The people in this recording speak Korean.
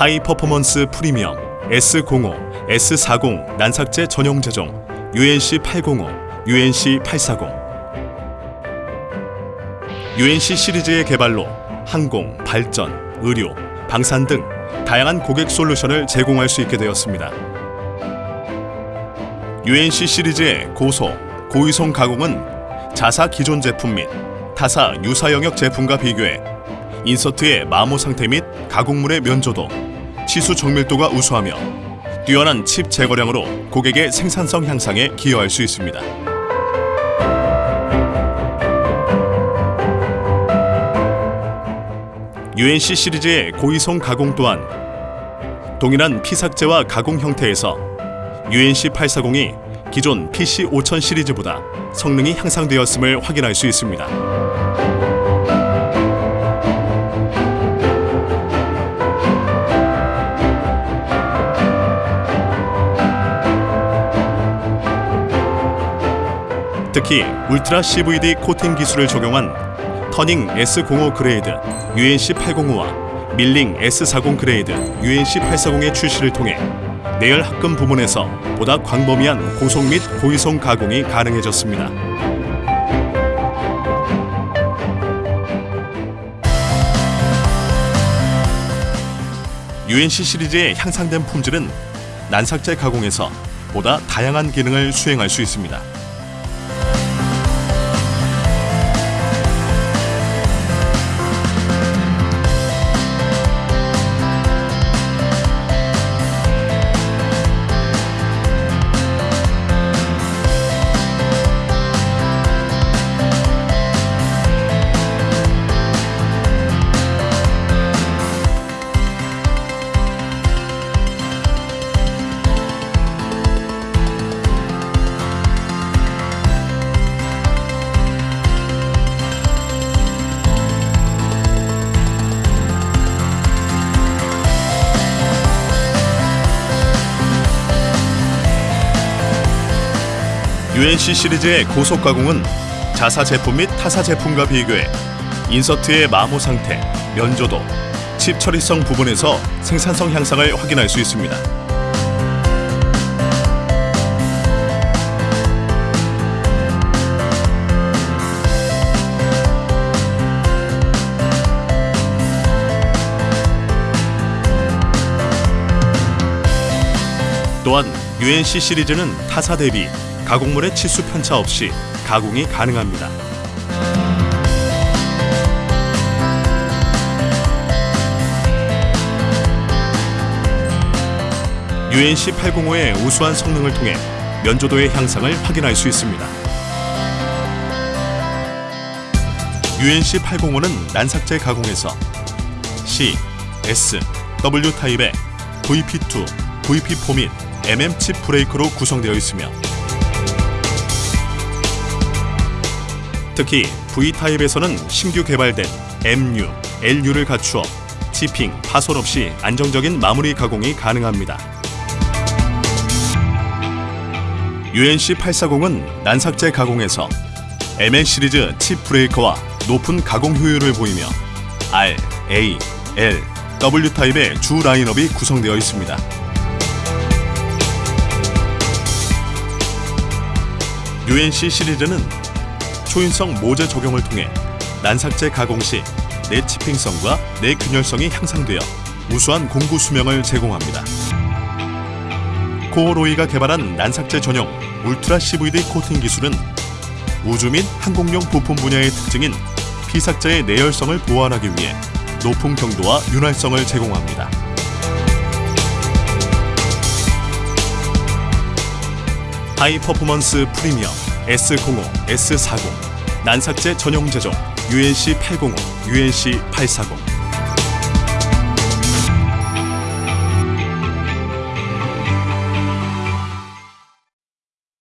High Performance Premium S05, S40 난삭제 전용 재종 UNC 805, UNC 840 UNC 시리즈의 개발로 항공, 발전, 의료, 방산 등 다양한 고객 솔루션을 제공할 수 있게 되었습니다. UNC 시리즈의 고속, 고이송 가공은 자사 기존 제품 및 타사 유사 영역 제품과 비교해 인서트의 마모 상태 및 가공물의 면조도, 치수 정밀도가 우수하며 뛰어난 칩 제거량으로 고객의 생산성 향상에 기여할 수 있습니다. UNC 시리즈의 고이성 가공 또한 동일한 피삭제와 가공 형태에서 UNC 840이 기존 PC 5000 시리즈보다 성능이 향상되었음을 확인할 수 있습니다. 특히 울트라 CVD 코팅 기술을 적용한 turning S05 grade UNC 805와 밀링 S40 grade UNC 840의 출시를 통해 내열 합금 부분에서 보다 광범위한 고속 및 고이송 가공이 가능해졌습니다. UNC 시리즈의 향상된 품질은 난삭제 가공에서 보다 다양한 기능을 수행할 수 있습니다. UNC 시리즈의 고속 가공은 자사 제품 및 타사 제품과 비교해 인서트의 마모 상태, 면조도, 칩 처리성 부분에서 생산성 향상을 확인할 수 있습니다. 또한 UNC 시리즈는 타사 대비 가공물의 치수 편차 없이 가공이 가능합니다. UNC 805의 우수한 성능을 통해 면조도의 향상을 확인할 수 있습니다. UNC 805는 난삭제 가공에서 C, S, W 타입의 VP2, VP4 및 MM 칩 브레이크로 구성되어 있으며 특히 V타입에서는 신규 개발된 MU, LU를 갖추어 치핑, 파손 없이 안정적인 마무리 가공이 가능합니다. UNC 840은 난삭제 가공에서 MN 시리즈 칩 브레이커와 높은 가공 효율을 보이며 R, A, L, W 타입의 주 라인업이 구성되어 있습니다. UNC 시리즈는 초인성 모재 적용을 통해 난삭제 가공 시 내 치핑성과 내 균열성이 향상되어 우수한 공구 수명을 제공합니다. 코어로이가 개발한 난삭제 전용 울트라 CVD 코팅 기술은 우주 및 항공용 부품 분야의 특징인 피삭재의 내열성을 보완하기 위해 높은 경도와 윤활성을 제공합니다. high performance premium S05, S40 난삭재 전용 제종 UNC 805, UNC 840